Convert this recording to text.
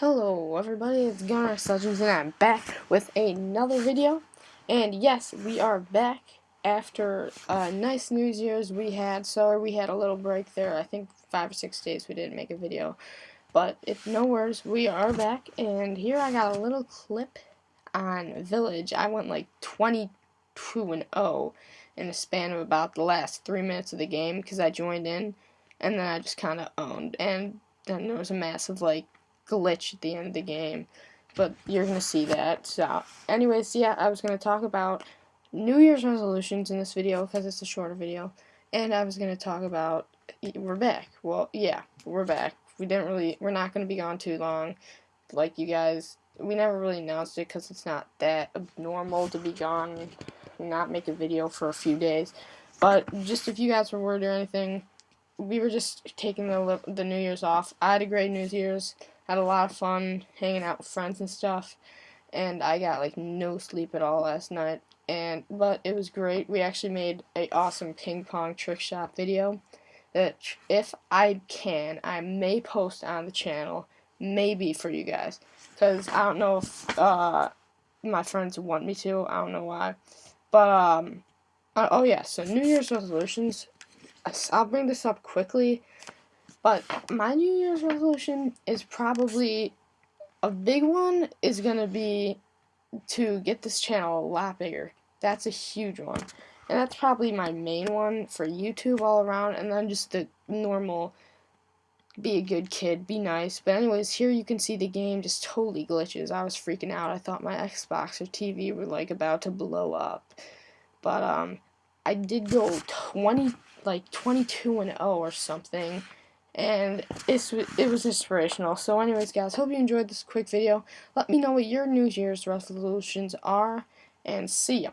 Hello everybody, it's Gunner Legends and I'm back with another video. And yes, we are back after a nice New Year's we had. Sorry we had a little break there. I think five or six days we didn't make a video. But if no worries, we are back. And here I got a little clip on Village. I went like 22 and 0 in the span of about the last three minutes of the game because I joined in. And then I just kind of owned. And then there was a massive like glitch at the end of the game. But you're going to see that. So, anyways, yeah, I was going to talk about New Year's resolutions in this video because it's a shorter video. And I was going to talk about, we're back. Well, yeah, we're back. We didn't really, we're not going to be gone too long. Like you guys, we never really announced it because it's not that normal to be gone and not make a video for a few days. But just if you guys were worried or anything, we were just taking the the New Year's off. I had a great New Year's had a lot of fun hanging out with friends and stuff and I got like no sleep at all last night and but it was great. We actually made a awesome ping pong trick shot video that if I can I may post on the channel maybe for you guys because I don't know if uh, my friends want me to I don't know why but um uh, oh yeah so New Year's resolutions I'll bring this up quickly but my New Year's resolution is probably a big one is going to be to get this channel a lot bigger. That's a huge one. And that's probably my main one for YouTube all around. And then just the normal be a good kid, be nice. But anyways, here you can see the game just totally glitches. I was freaking out. I thought my Xbox or TV were like about to blow up. But um I did go 20 like 22 and 0 or something and it's, it was inspirational. So anyways, guys, hope you enjoyed this quick video. Let me know what your New Year's resolutions are, and see ya.